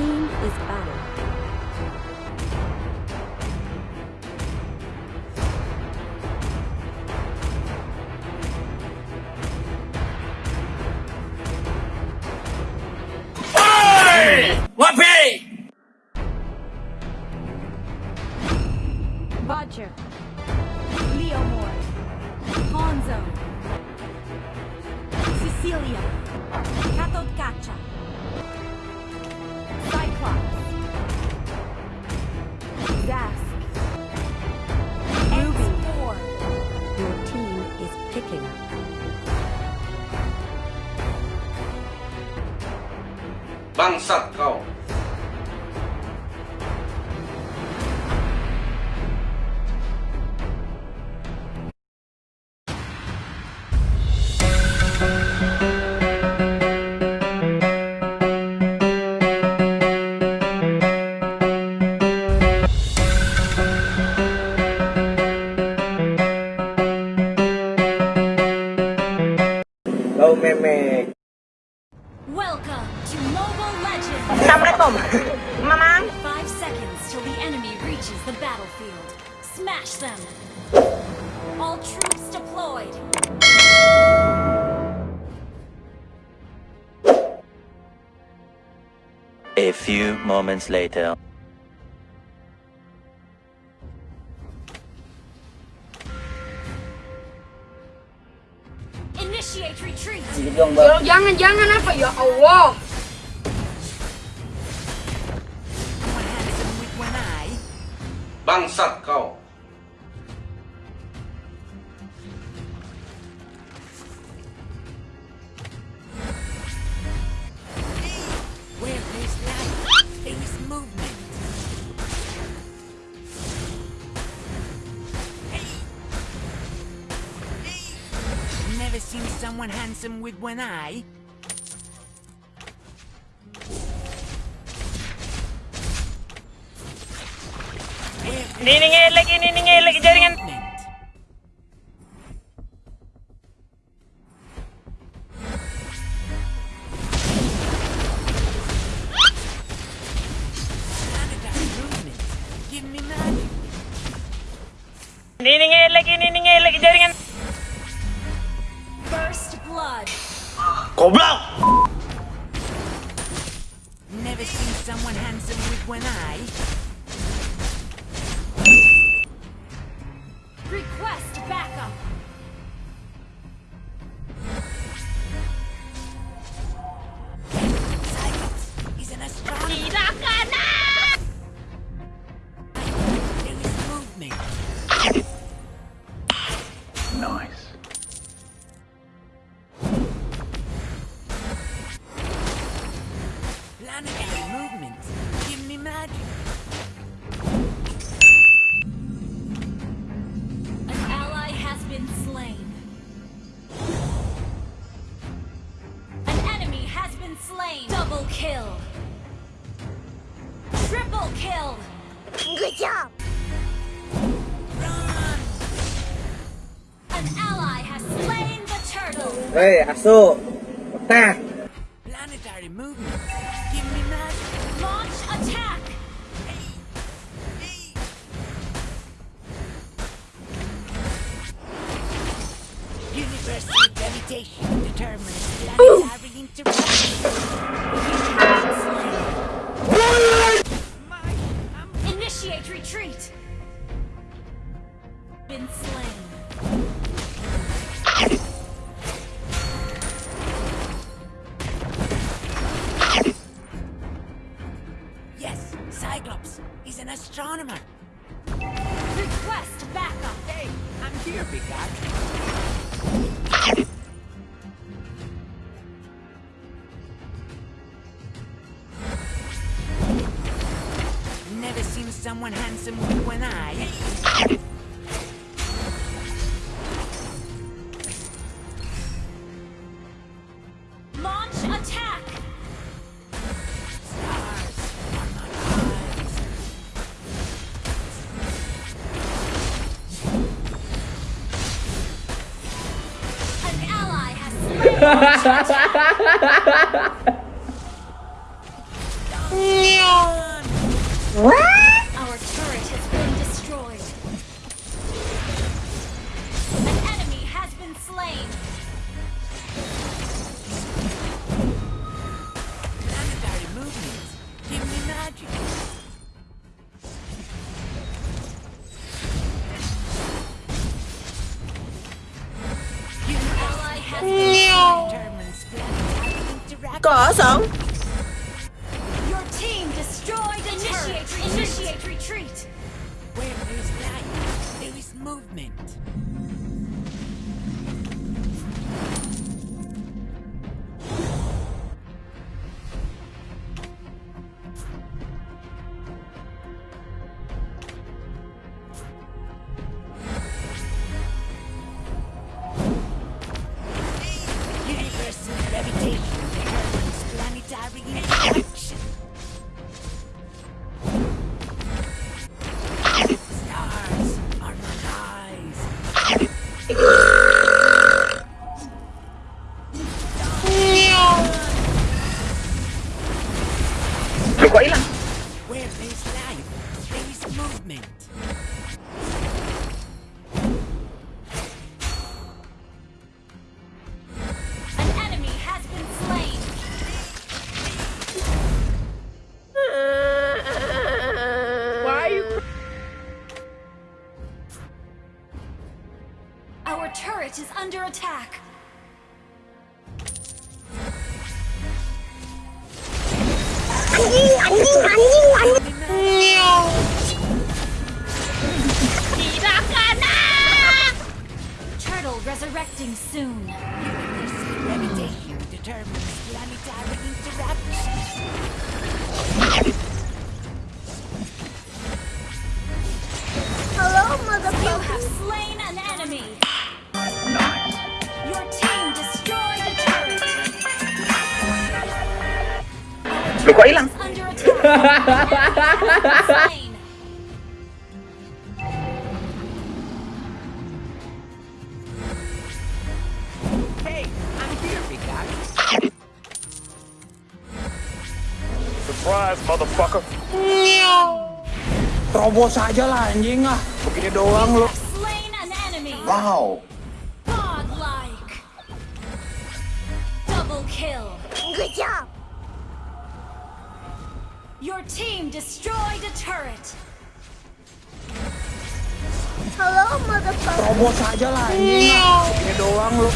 team is battle. Bangsat kau. Moments later. Initiate retreat. Jangan, jangan apa ya Allah. Bangsat Never seen someone handsome with one eye. Niningil er lagi, niningil er lagi jaringan. Movement. Planetary movement. Give me magic. Niningil er lagi, niningil lagi jaringan. First blood. Goblok! Never seen someone handsome with one eye. Request backup. Cyclops is an astronomer. There is movement. Nice. Turtle. Hei, asu. Tah. Planetary movement. Give me magic. Launch attack. Universal gravitation determines planetary interaction. Initiate retreat. Been slain. What? Interaction. 回来了。Resurrecting soon. Universal gravitation determines planetary interaction. Hello, You have slain an enemy. Your team destroyed a turret. Lu kok hilang? Surprise, motherfucker. Terobos aja lah anjing ah Begini doang enemy. Wow. Godlike. Double kill. Good job. Your team destroyed a turret. Hello, motherfucker. Terobos aja lah anjing ah Begini doang lu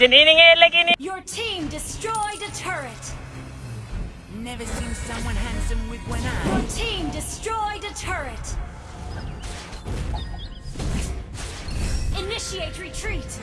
Your team destroyed a turret. Never seen someone handsome with one eye. Your team destroyed a turret. Initiate retreat.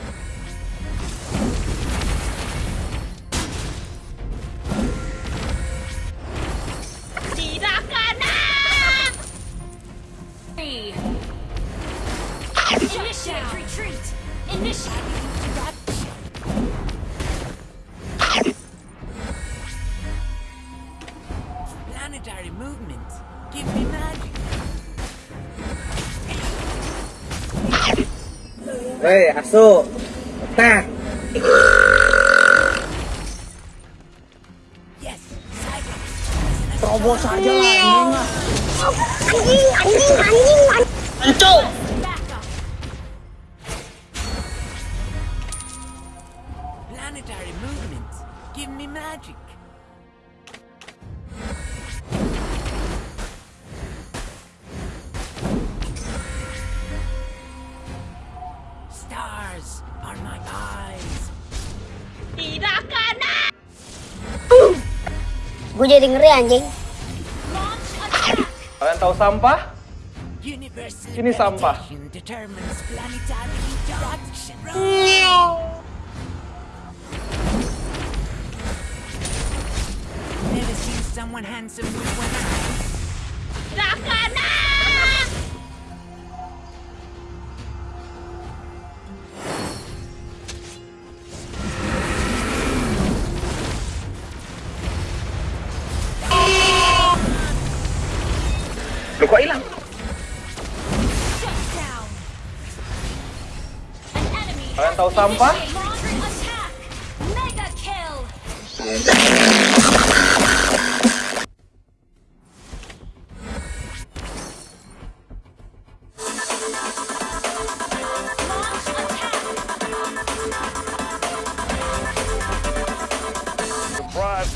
Hei asu Nah Yes. Terobos aja lah anjing Anjing, anjing, anjing, anjing. Gue jadi ngeri anjing. Kalian tahu sampah? Ini sampah. Never seen someone handsome with one eye. Kiểu quẫy lắm Rồi tàu xong quá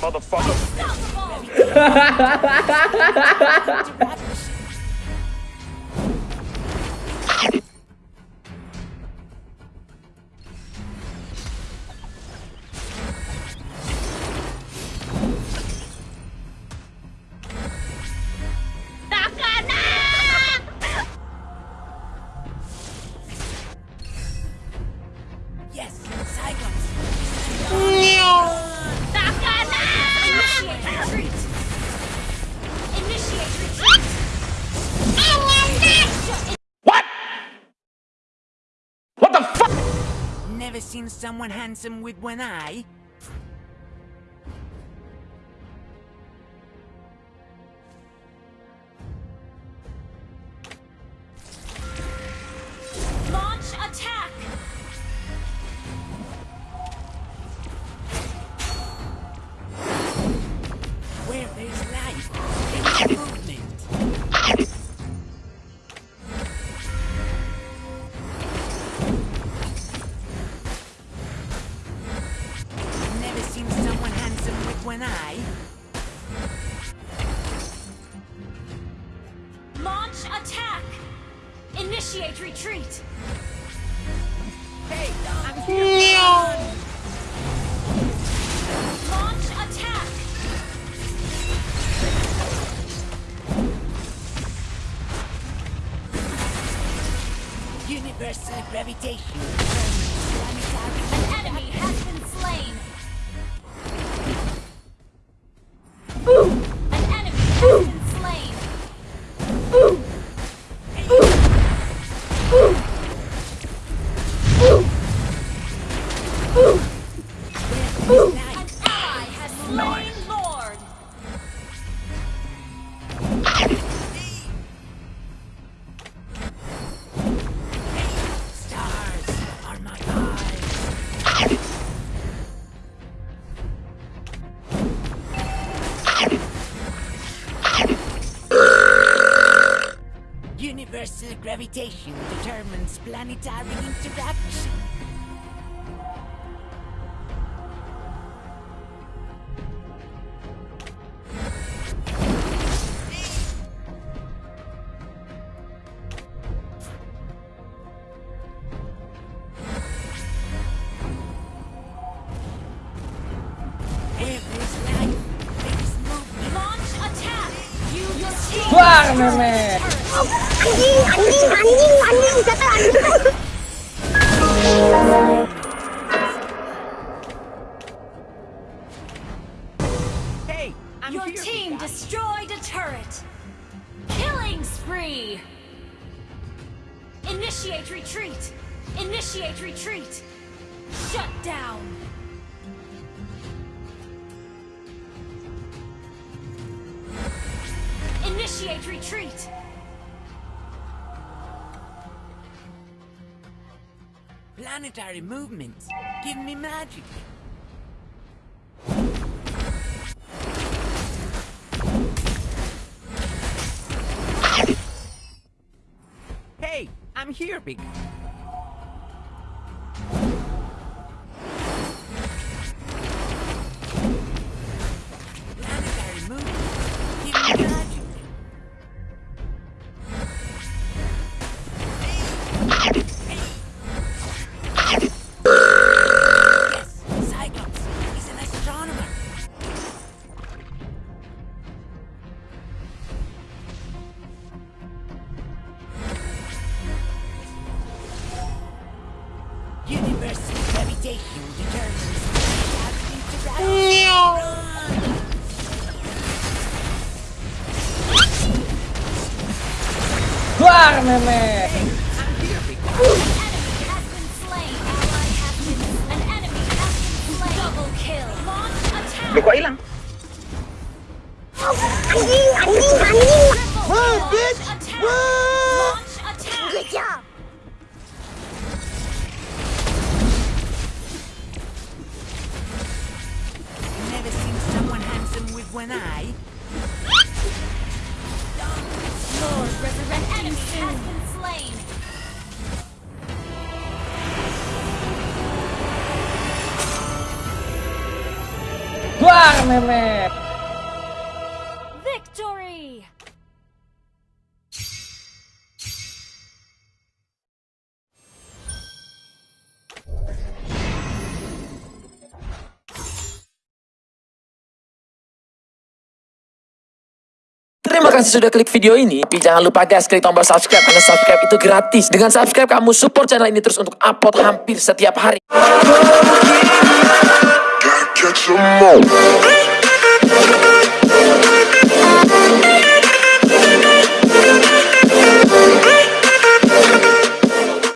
motherfucker. Never seen someone handsome with one eye. Universal gravitation. Universal gravitation determines planetary interaction. Where Anjing, anjing, anjing, anjing, kata anjing. Hey, I'm Your here, team destroyed a turret. Killing spree. Initiate retreat. Initiate retreat. Shut down. Initiate retreat. Planetary movements give me magic. Hey, I'm here, big. Gravitation determines gravity interaction. Wah, memek. Terima kasih sudah klik video ini. Tapi jangan lupa guys, klik tombol subscribe karena subscribe itu gratis. Dengan subscribe kamu support channel ini terus untuk upload hampir setiap hari.